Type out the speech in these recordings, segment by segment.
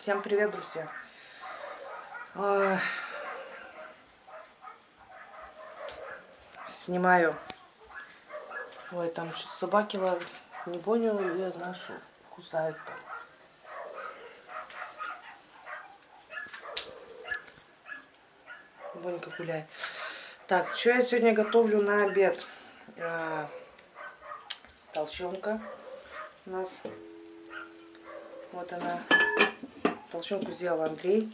Всем привет, друзья! А, Снимаю. Ой, там что-то собаки лают. Не понял, я нашу кусают там. Бонька гуляет. Так, что я сегодня готовлю на обед? А, толщенка у нас. Вот она. Толщенку сделал Андрей.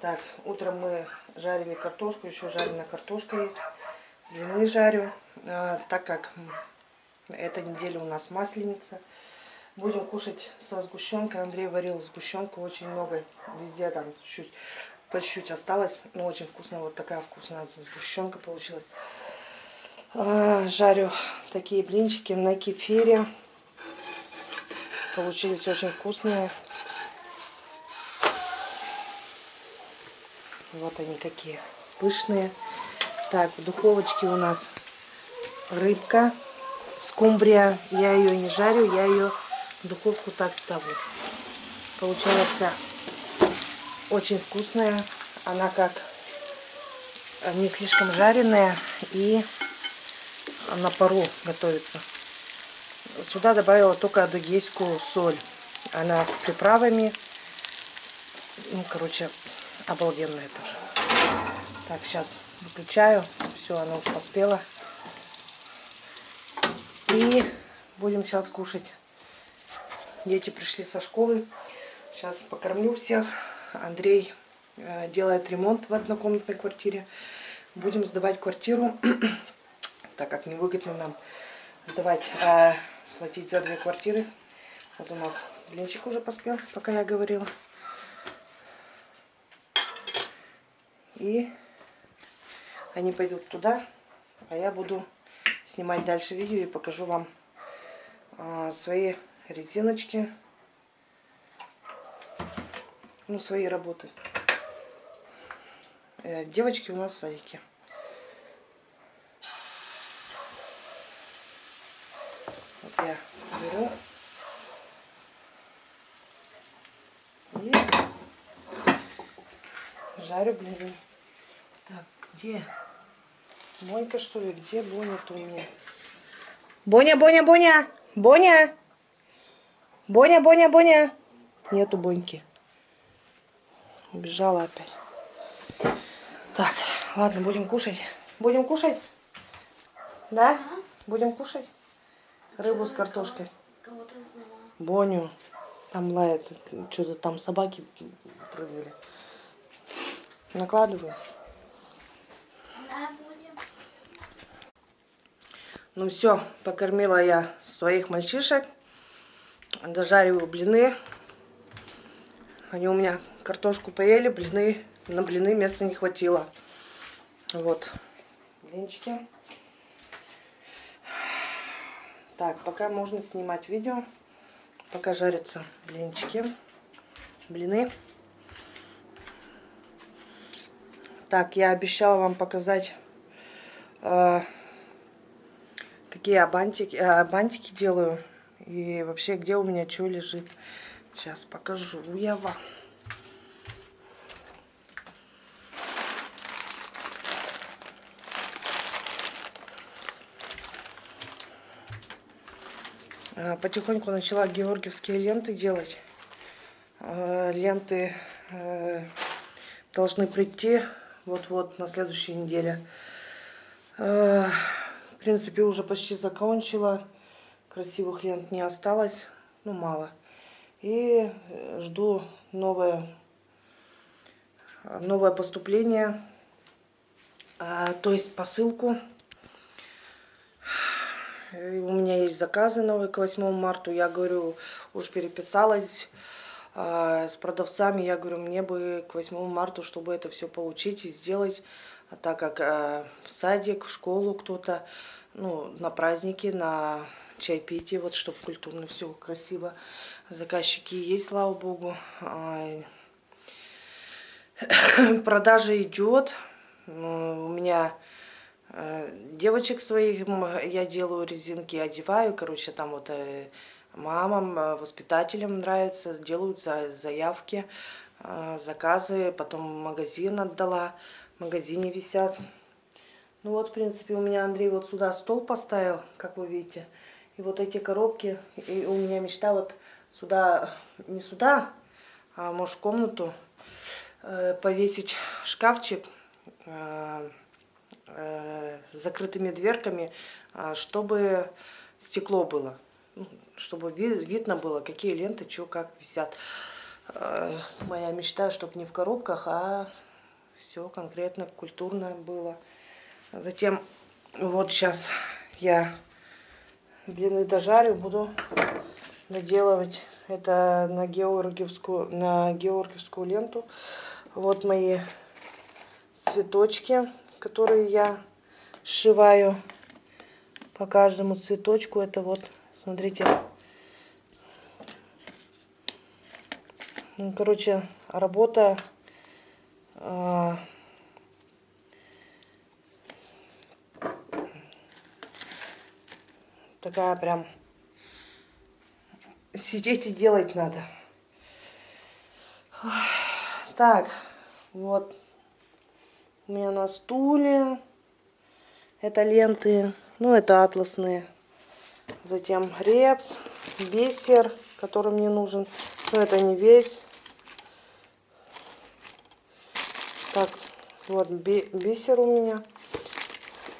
Так, утром мы жарили картошку, еще жареная картошка есть. Блины жарю, а, так как эта неделя у нас масленица. Будем кушать со сгущенкой. Андрей варил сгущенку очень много, везде там чуть по чуть осталось. Но очень вкусно, вот такая вкусная сгущенка получилась. А, жарю такие блинчики на кефире. Получились очень вкусные. Вот они какие пышные. Так, в духовочке у нас рыбка, скумбрия. Я ее не жарю, я ее в духовку так ставлю. Получается очень вкусная. Она как не слишком жареная и на пару готовится. Сюда добавила только адыгейскую соль. Она с приправами. Ну, короче, обалденная тоже. Так, сейчас выключаю. Все, она уже поспела. И будем сейчас кушать. Дети пришли со школы. Сейчас покормлю всех. Андрей э, делает ремонт в однокомнатной квартире. Будем сдавать квартиру, так как невыгодно нам сдавать, а платить за две квартиры. Вот у нас блинчик уже поспел, пока я говорила. И они пойдут туда, а я буду снимать дальше видео и покажу вам а, свои резиночки, ну, свои работы. Э, девочки у нас в. Вот я беру и жарю блины. Где? Монька, что ли? Где Боня-то у меня? Боня, Боня, Боня! Боня! Боня, Боня, Боня! Нету Боньки. Убежала опять. Так, ладно, будем кушать. Будем кушать? Да? Будем кушать? Рыбу с картошкой. Боню. Там лает. Что-то там собаки прыгали. Накладываю. Ну все, покормила я своих мальчишек. Дожариваю блины. Они у меня картошку поели, блины, на блины места не хватило. Вот, блинчики. Так, пока можно снимать видео, пока жарятся блинчики, блины. Так, я обещала вам показать, э, какие я бантики, э, бантики делаю. И вообще, где у меня что лежит. Сейчас покажу я вам. Э, потихоньку начала георгиевские ленты делать. Ленты э, должны прийти вот-вот на следующей неделе. В принципе, уже почти закончила. Красивых лент не осталось, ну мало. И э, жду новое, новое поступление, а, то есть посылку. У меня есть заказы новые к 8 марта. Я говорю, уж переписалась а, с продавцами, я говорю, мне бы к 8 марта, чтобы это все получить и сделать, а так как а, в садик, в школу кто-то, ну, на праздники, на чайпитие, вот, чтобы культурно все красиво. Заказчики есть, слава богу. А, продажа идет. Ну, у меня девочек своих, я делаю резинки, одеваю, короче, там вот э, мамам, э, воспитателям нравится, делают заявки, э, заказы, потом магазин отдала, в магазине висят. Ну вот, в принципе, у меня Андрей вот сюда стол поставил, как вы видите. И вот эти коробки, и у меня мечта вот сюда, не сюда, а может в комнату э, повесить шкафчик с закрытыми дверками, чтобы стекло было. Ну, чтобы видно было, какие ленты, что, как висят. Э, моя мечта, чтобы не в коробках, а все конкретно, культурно было. Затем, вот сейчас я блины дожарю, буду доделывать это на георгиевскую, на георгиевскую ленту. Вот мои цветочки, которые я сшиваю по каждому цветочку. Это вот Смотрите. Короче, работа а, такая прям сидеть и делать надо. Так, вот у меня на стуле это ленты, ну это атласные. Затем репс, бисер, который мне нужен. Но это не весь. Так, вот бисер у меня.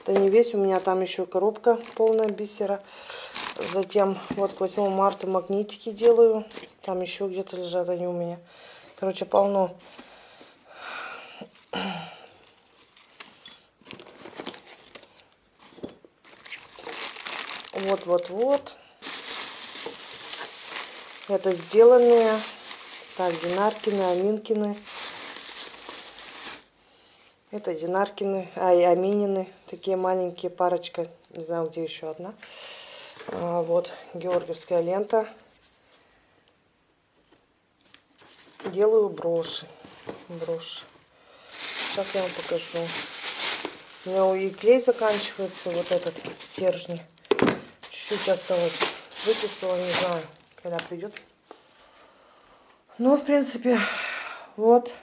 Это не весь, у меня там еще коробка полная бисера. Затем вот к 8 марта магнитики делаю. Там еще где-то лежат они у меня. Короче, полно. Вот-вот-вот. Это сделанные. Так, Динаркины, Аминкины. Это Динаркины, а и Аминины. Такие маленькие парочка. Не знаю, где еще одна. А, вот, георгиевская лента. Делаю броши. Броши. Сейчас я вам покажу. У меня и клей заканчивается, вот этот стержень чуть осталось. Выписала, не знаю, когда придет. Ну, в принципе, вот.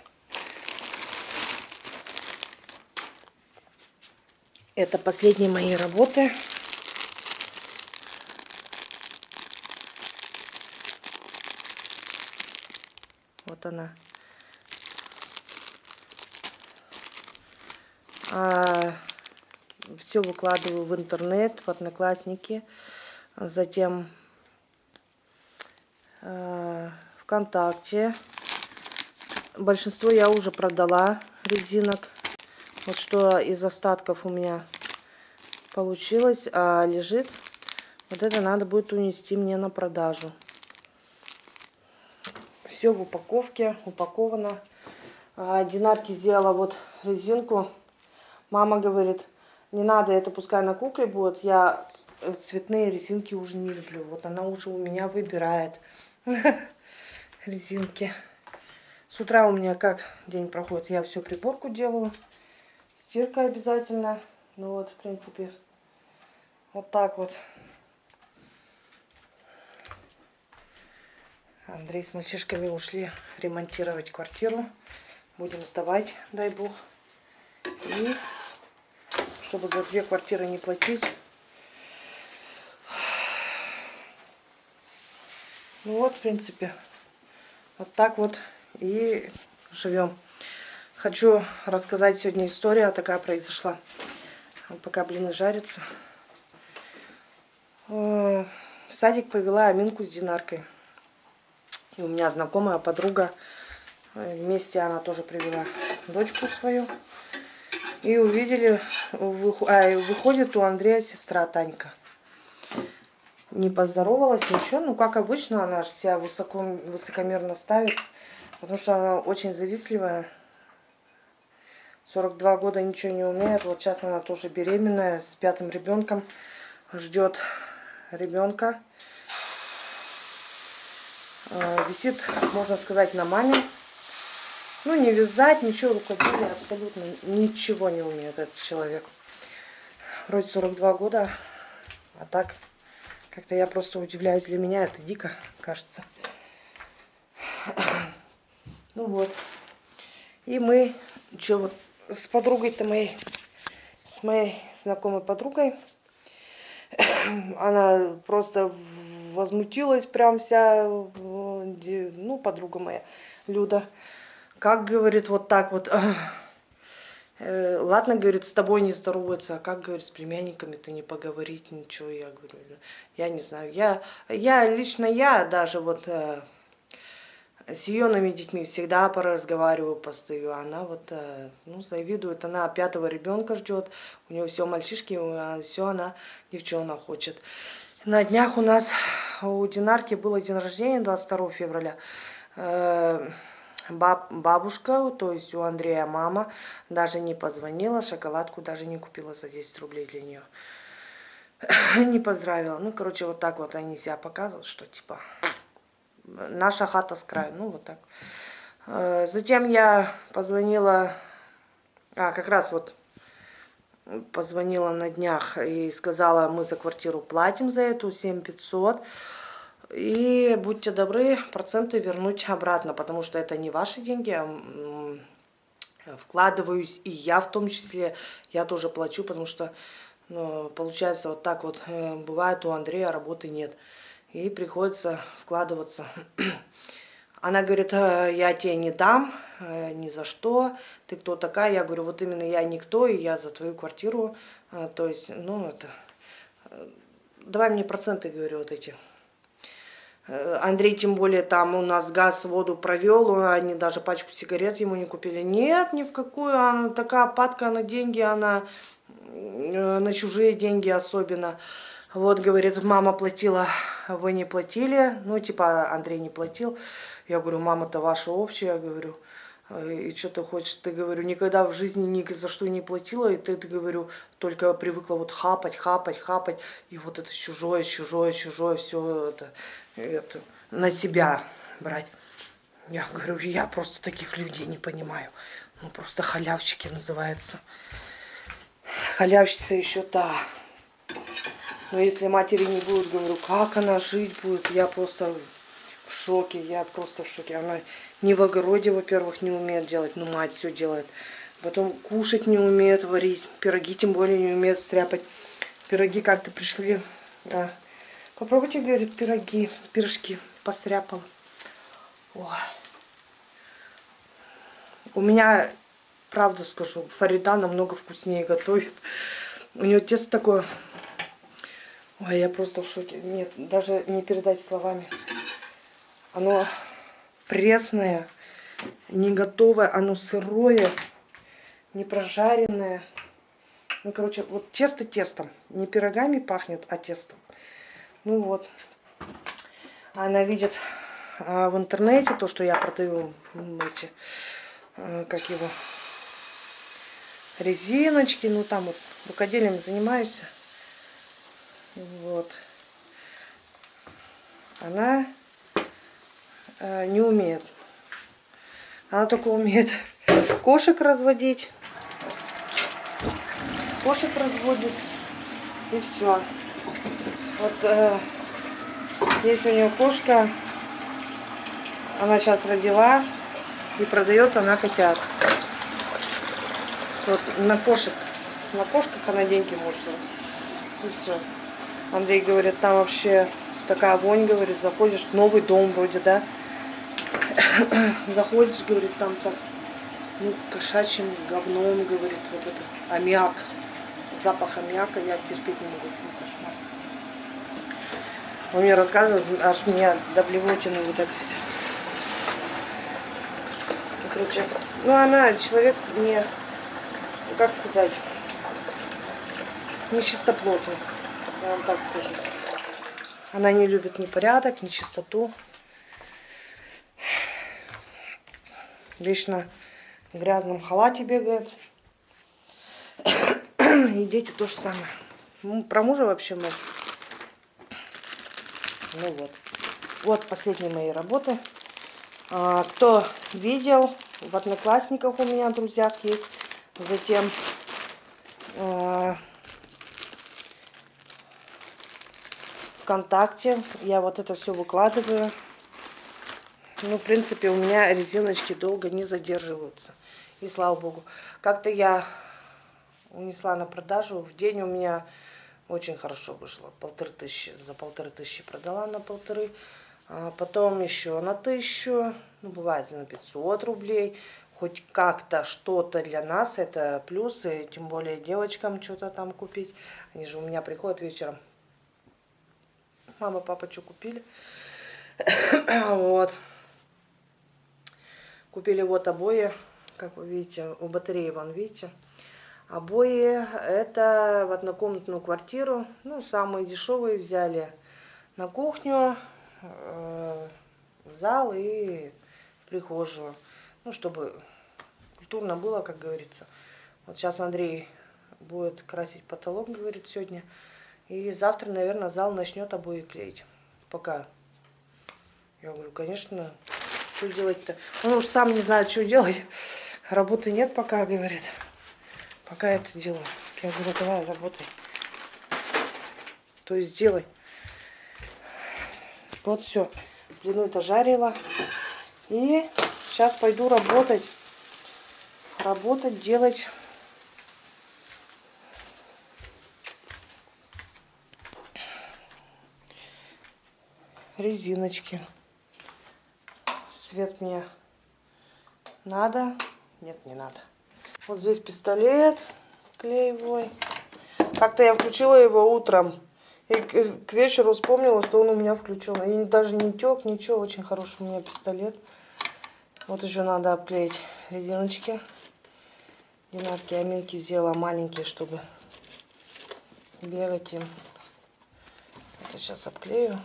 Это последние мои работы. Вот она. А, все выкладываю в интернет, в Одноклассники затем э, ВКонтакте. Большинство я уже продала резинок. Вот что из остатков у меня получилось, а лежит. Вот это надо будет унести мне на продажу. Все в упаковке, упаковано. А, Динарки сделала вот резинку. Мама говорит, не надо, это пускай на кукле будет. Я цветные резинки уже не люблю. Вот она уже у меня выбирает резинки. С утра у меня как день проходит? Я все приборку делаю. Стирка обязательно. Ну вот, в принципе, вот так вот. Андрей с мальчишками ушли ремонтировать квартиру. Будем сдавать, дай бог. И чтобы за две квартиры не платить, Ну вот, в принципе, вот так вот и живем. Хочу рассказать сегодня история, такая произошла. Пока блины жарятся. В садик повела Аминку с Динаркой. И у меня знакомая подруга, вместе она тоже привела дочку свою. И увидели, а, выходит у Андрея сестра Танька не поздоровалась, ничего. Ну, как обычно, она себя высоко, высокомерно ставит, потому что она очень завистливая. 42 года ничего не умеет. Вот сейчас она тоже беременная, с пятым ребенком. Ждет ребенка. А, висит, можно сказать, на маме. Ну, не вязать, ничего, рукоделия, абсолютно ничего не умеет этот человек. Вроде 42 года, а так Как-то я просто удивляюсь, для меня это дико, кажется. Ну вот. И мы, что вот, с подругой-то моей, с моей знакомой подругой, она просто возмутилась прям вся, ну, подруга моя, Люда. Как, говорит, вот так вот, э, ладно, говорит, с тобой не здороваться, а как, говорит, с племянниками ты не поговорить, ничего, я говорю, я не знаю, я, я лично я даже вот э, с ее детьми всегда поразговариваю, постою. Она вот, э, ну, завидует, она пятого ребенка ждет, у нее все мальчишки, а все она девчонок хочет. На днях у нас у Динарки было день рождения, 22 февраля. Э, баб, бабушка, то есть у Андрея мама, даже не позвонила, шоколадку даже не купила за 10 рублей для нее. не поздравила. Ну, короче, вот так вот они себя показывают, что типа наша хата с краю, ну вот так. Э, затем я позвонила, а как раз вот позвонила на днях и сказала, мы за квартиру платим за эту 7500. И будьте добры, проценты вернуть обратно, потому что это не ваши деньги, а вкладываюсь и я в том числе, я тоже плачу, потому что ну, получается вот так вот, э, бывает у Андрея работы нет и приходится вкладываться. Она говорит, «Э, я тебе не дам, э, ни за что, ты кто такая? Я говорю, вот именно я никто, и я за твою квартиру, э, то есть, ну, это, давай мне проценты, говорю, вот эти. Андрей, тем более, там у нас газ, воду провел, они даже пачку сигарет ему не купили. Нет, ни в какую, она такая падка на деньги, она на чужие деньги особенно. Вот, говорит, мама платила, вы не платили. Ну, типа, Андрей не платил. Я говорю, мама-то ваша общая, говорю. И что ты хочешь? Ты, говорю, никогда в жизни ни за что не платила, и ты, ты, говорю, только привыкла вот хапать, хапать, хапать, и вот это чужое, чужое, чужое, все это, это на себя брать. Я говорю, я просто таких людей не понимаю. Ну, просто халявщики называется. Халявщица еще та. Но если матери не будет, говорю, как она жить будет, я просто в шоке, я просто в шоке. Она не в огороде, во-первых, не умеет делать, но мать все делает. Потом кушать не умеет варить, пироги тем более не умеет стряпать. Пироги как-то пришли, да. Попробуйте, говорит, пироги, пирожки постряпала. Ой. У меня, правда скажу, Фарида намного вкуснее готовит. У нее тесто такое Ой, я просто в шоке. Нет, даже не передать словами. Оно пресное, не готовое, оно сырое, не прожаренное. Ну, короче, вот тесто тестом. Не пирогами пахнет, а тестом. Ну вот. Она видит а, в интернете то, что я продаю эти, а, как его, резиночки. Ну, там вот рукоделием занимаюсь. Вот. Она э, не умеет. Она только умеет кошек разводить. Кошек разводит. И все. Вот э, есть у нее кошка. Она сейчас родила. И продает она котят. Вот на кошек. На кошках она деньги может. И все. Андрей говорит, там вообще такая вонь, говорит, заходишь новый дом вроде, да. Заходишь, говорит, там так, ну, кошачьим говном, говорит, вот это, аммиак. Запах аммиака я терпеть не могу, фу, кошмар. Он мне рассказывает, аж меня до блевотины вот это все. Ну, короче, ну она человек не, как сказать, не чистоплотный я вам так скажу. Она не любит ни порядок, ни чистоту. Вечно в грязном халате бегает. И дети то же самое. Про мужа вообще мы. Ну вот. Вот последние мои работы. А, кто видел, в Одноклассниках у меня друзьях есть. Затем ВКонтакте. Я вот это все выкладываю. Ну, в принципе, у меня резиночки долго не задерживаются. И слава богу. Как-то я унесла на продажу. В день у меня очень хорошо вышло. Полторы тысячи. За полторы тысячи продала на полторы. А потом еще на тысячу. Ну, бывает на 500 рублей. Хоть как-то что-то для нас. Это плюсы. Тем более девочкам что-то там купить. Они же у меня приходят вечером. Мама, папа, что купили? вот. Купили вот обои, как вы видите, у батареи, вон, видите. Обои это в однокомнатную квартиру, ну, самые дешевые взяли на кухню, э, в зал и в прихожую. Ну, чтобы культурно было, как говорится. Вот сейчас Андрей будет красить потолок, говорит, сегодня. И завтра, наверное, зал начнет обои клеить. Пока. Я говорю, конечно, что делать-то? Он уж сам не знает, что делать. Работы нет пока, говорит. Пока это делаю. Я говорю, давай, работай. То есть делай. Вот все. Блины это жарила. И сейчас пойду работать. Работать, делать. Резиночки цвет мне надо. Нет, не надо. Вот здесь пистолет клеевой. Как-то я включила его утром. И к вечеру вспомнила, что он у меня включен. И даже не тек, ничего. Очень хороший у меня пистолет. Вот еще надо обклеить резиночки. Динарки аминки сделала маленькие, чтобы бегать им. Это сейчас обклею.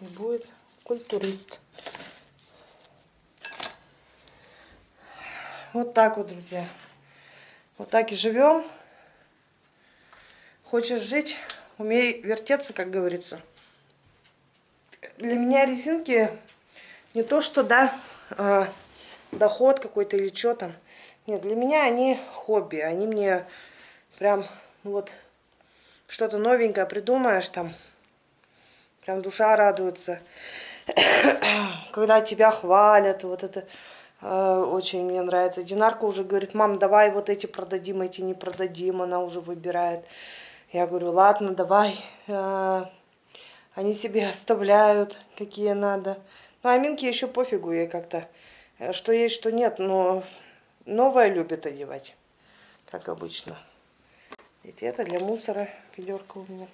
И будет культурист. Вот так вот, друзья. Вот так и живем. Хочешь жить, умей вертеться, как говорится. Для меня резинки не то, что, да, э, доход какой-то или что там. Нет, для меня они хобби. Они мне прям, вот, что-то новенькое придумаешь там. Прям душа радуется. когда тебя хвалят, вот это э, очень мне нравится. Динарка уже говорит, мам, давай вот эти продадим, эти не продадим, она уже выбирает. Я говорю, ладно, давай. Э, они себе оставляют, какие надо. Ну, а Минке еще пофигу ей как-то, э, что есть, что нет, но новое любит одевать, как обычно. Ведь это для мусора ведерко у меня.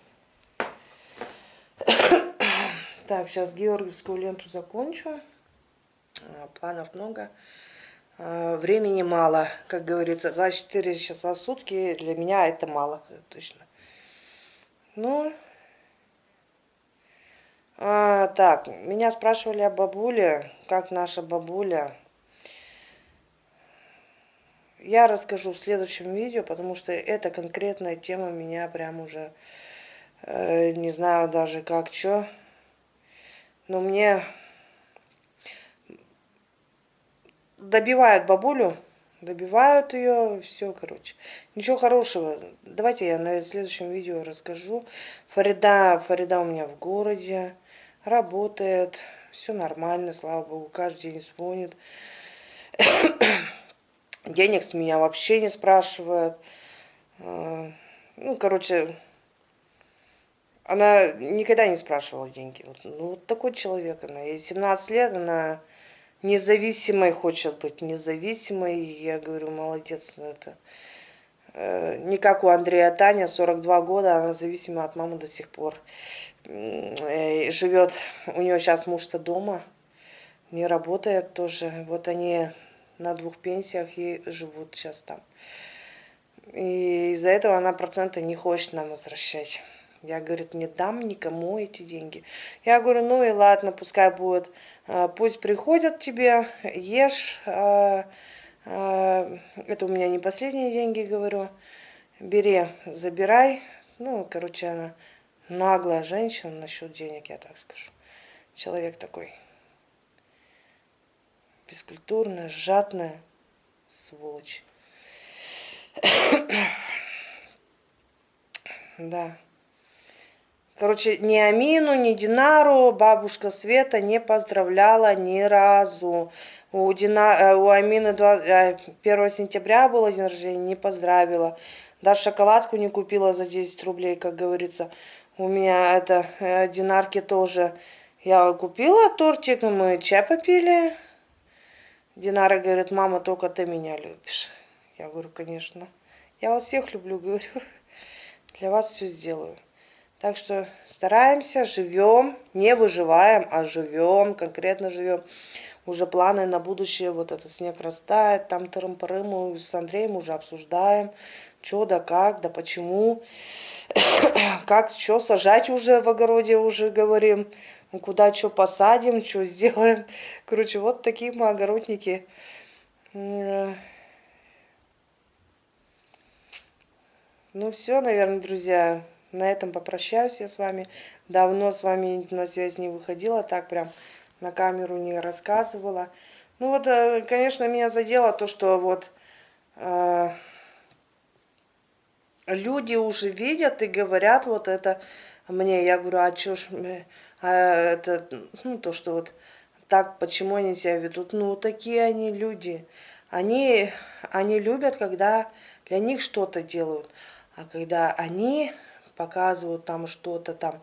Так, сейчас георгиевскую ленту закончу. А, планов много. А, времени мало, как говорится. 24 часа в сутки для меня это мало, точно. Ну, а, так, меня спрашивали о бабуле, как наша бабуля. Я расскажу в следующем видео, потому что эта конкретная тема меня прям уже, э, не знаю даже как, что но мне добивают бабулю, добивают ее, все, короче. Ничего хорошего. Давайте я на следующем видео расскажу. Фарида, Фарида у меня в городе, работает, все нормально, слава богу, каждый день звонит. Денег с меня вообще не спрашивает. А, ну, короче, она никогда не спрашивала деньги. Вот, ну, вот такой человек она. Ей 17 лет, она независимой хочет быть, независимой. Я говорю, молодец, ну это... Э, не как у Андрея Таня, 42 года, она зависима от мамы до сих пор. Э, живет, у нее сейчас муж-то дома, не работает тоже. Вот они на двух пенсиях и живут сейчас там. И из-за этого она проценты не хочет нам возвращать. Я, говорит, не дам никому эти деньги. Я говорю, ну и ладно, пускай будет. А, пусть приходят тебе, ешь. А, а, это у меня не последние деньги, говорю. Бери, забирай. Ну, короче, она наглая женщина насчет денег, я так скажу. Человек такой. Бескультурная, жадная сволочь. да. Короче, ни Амину, ни Динару бабушка Света не поздравляла ни разу. У, Дина, э, у Амины 1 э, сентября было день рождения, не поздравила. Даже шоколадку не купила за 10 рублей, как говорится. У меня это, э, Динарки тоже. Я купила тортик, мы чай попили. Динара говорит, мама, только ты меня любишь. Я говорю, конечно. Я вас всех люблю, говорю. Для вас все сделаю. Так что стараемся, живем, не выживаем, а живем, конкретно живем. Уже планы на будущее, вот этот снег растает, там тырым-пырым, с Андреем уже обсуждаем, что да как, да почему, как, что сажать уже в огороде, уже говорим, куда что посадим, что сделаем. Короче, вот такие мы огородники. Ну все, наверное, друзья. На этом попрощаюсь я с вами. Давно с вами на связь не выходила, так прям на камеру не рассказывала. Ну вот, э, конечно, меня задело то, что вот э, люди уже видят и говорят вот это мне. Я говорю, а что ж, а это, ну то, что вот так, почему они себя ведут? Ну, такие они люди. Они, они любят, когда для них что-то делают. А когда они показывают там что-то там.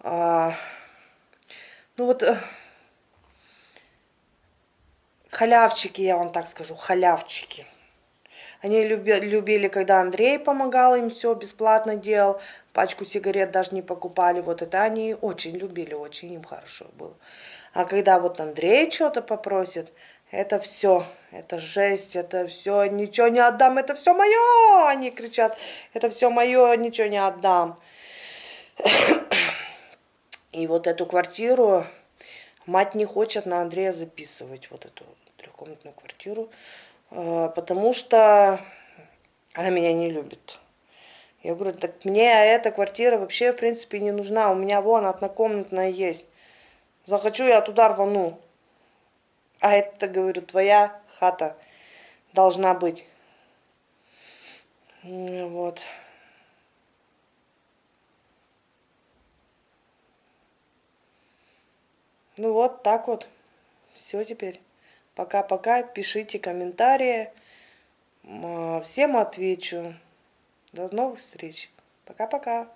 А, ну вот э, халявчики, я вам так скажу, халявчики. Они люби, любили, когда Андрей помогал им все бесплатно делал, пачку сигарет даже не покупали. Вот это они очень любили, очень им хорошо было. А когда вот Андрей что-то попросит, это все, это жесть, это все, ничего не отдам, это все мое, они кричат, это все мое, ничего не отдам. И вот эту квартиру мать не хочет на Андрея записывать, вот эту трехкомнатную квартиру, э, потому что она меня не любит. Я говорю, так мне эта квартира вообще в принципе не нужна, у меня вон однокомнатная есть. Захочу, я туда рвану. А это, говорю, твоя хата должна быть. Вот. Ну вот так вот. Все теперь. Пока-пока. Пишите комментарии. Всем отвечу. До новых встреч. Пока-пока.